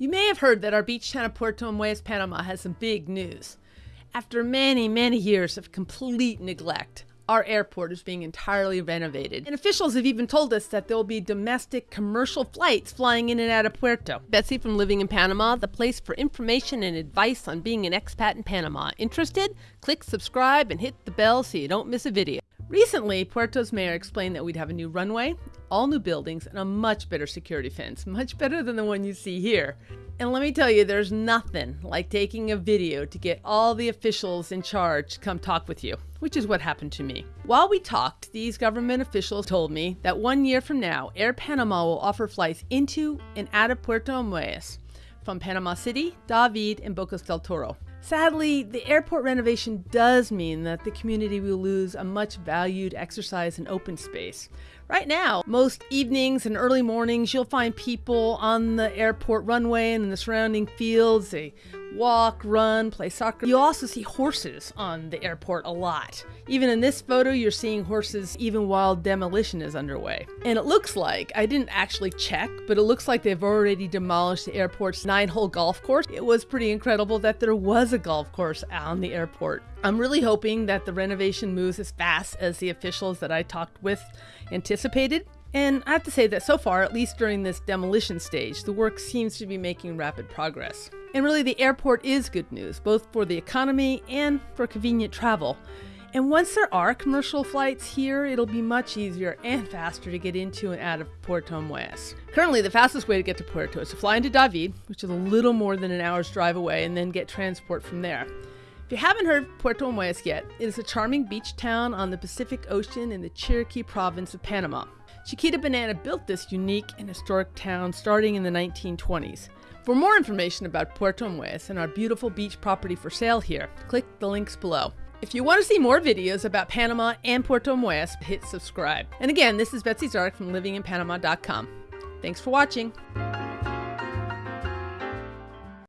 You may have heard that our beach town of Puerto Armuelles, Panama has some big news. After many, many years of complete neglect, our airport is being entirely renovated. And officials have even told us that there will be domestic commercial flights flying in and out of Puerto. Betsy from Living in Panama, the place for information and advice on being an expat in Panama. Interested? Click subscribe and hit the bell so you don't miss a video. Recently, Puerto's mayor explained that we'd have a new runway, all new buildings, and a much better security fence, much better than the one you see here. And let me tell you, there's nothing like taking a video to get all the officials in charge to come talk with you, which is what happened to me. While we talked, these government officials told me that one year from now, Air Panama will offer flights into and out of Puerto Armuelles from Panama City, David, and Bocas del Toro. Sadly, the airport renovation does mean that the community will lose a much valued exercise and open space. Right now, most evenings and early mornings, you'll find people on the airport runway and in the surrounding fields. They walk, run, play soccer. You'll also see horses on the airport a lot. Even in this photo, you're seeing horses even while demolition is underway. And it looks like, I didn't actually check, but it looks like they've already demolished the airport's nine hole golf course. It was pretty incredible that there was a golf course on the airport. I'm really hoping that the renovation moves as fast as the officials that I talked with anticipated. And I have to say that so far, at least during this demolition stage, the work seems to be making rapid progress. And really, the airport is good news, both for the economy and for convenient travel. And once there are commercial flights here, it'll be much easier and faster to get into and out of Puerto Armuelles. Currently, the fastest way to get to Puerto is to fly into David, which is a little more than an hour's drive away, and then get transport from there. If you haven't heard Puerto Armuelles yet, it is a charming beach town on the Pacific Ocean in the Chiriquí province of Panama. Chiquita Banana built this unique and historic town starting in the 1920s. For more information about Puerto Armuelles and our beautiful beach property for sale here, click the links below. If you want to see more videos about Panama and Puerto Armuelles, hit subscribe. And again, this is Betsy Czarek from livinginpanama.com. Thanks for watching.